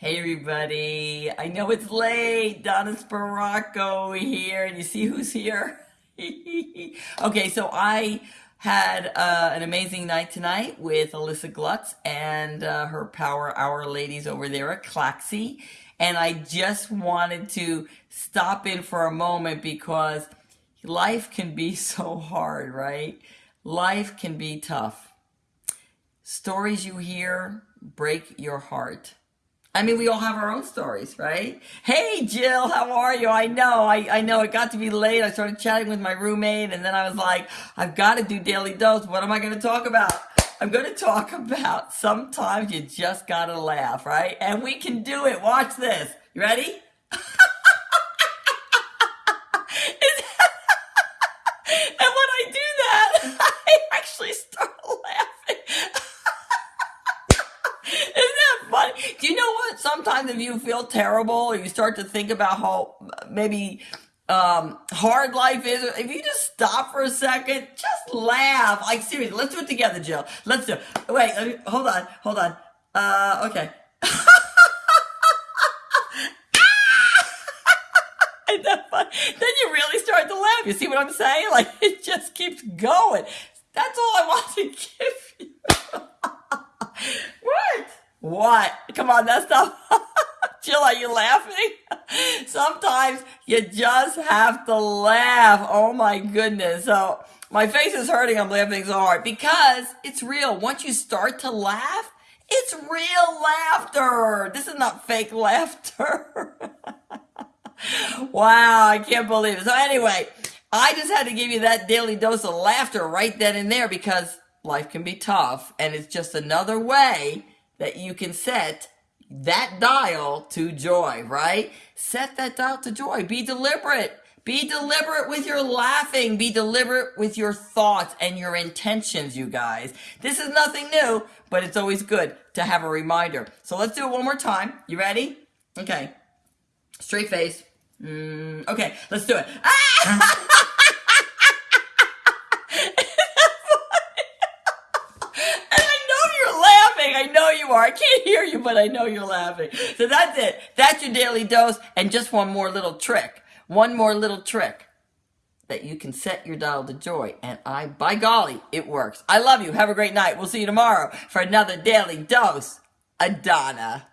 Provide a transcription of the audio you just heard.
Hey everybody, I know it's late. Donna Sparacco here, and you see who's here? okay, so I had uh, an amazing night tonight with Alyssa Glutz and uh, her Power Hour ladies over there at Claxy. And I just wanted to stop in for a moment because life can be so hard, right? Life can be tough. Stories you hear break your heart. I mean, we all have our own stories, right? Hey, Jill, how are you? I know, I, I know it got to be late. I started chatting with my roommate and then I was like, I've got to do Daily Dose. What am I going to talk about? I'm going to talk about sometimes you just got to laugh, right? And we can do it. Watch this. You ready? Know what? Sometimes if you feel terrible or you start to think about how maybe um, hard life is, if you just stop for a second, just laugh. Like seriously, let's do it together, Jill. Let's do it. Wait, me, hold on, hold on. Uh, okay. then you really start to laugh. You see what I'm saying? Like it just keeps going. That's all I want to give you. What? Come on, that's not. Jill, are you laughing? Sometimes you just have to laugh. Oh my goodness. So my face is hurting. I'm laughing so hard because it's real. Once you start to laugh, it's real laughter. This is not fake laughter. wow, I can't believe it. So anyway, I just had to give you that daily dose of laughter right then and there because life can be tough and it's just another way that you can set that dial to joy, right? Set that dial to joy. Be deliberate. Be deliberate with your laughing. Be deliberate with your thoughts and your intentions, you guys. This is nothing new, but it's always good to have a reminder. So let's do it one more time. You ready? Okay. Straight face. Mm, okay, let's do it. Ah! You are. I can't hear you, but I know you're laughing. So that's it. That's your daily dose. And just one more little trick. One more little trick that you can set your dial to joy. And I, by golly, it works. I love you. Have a great night. We'll see you tomorrow for another daily dose. Adana.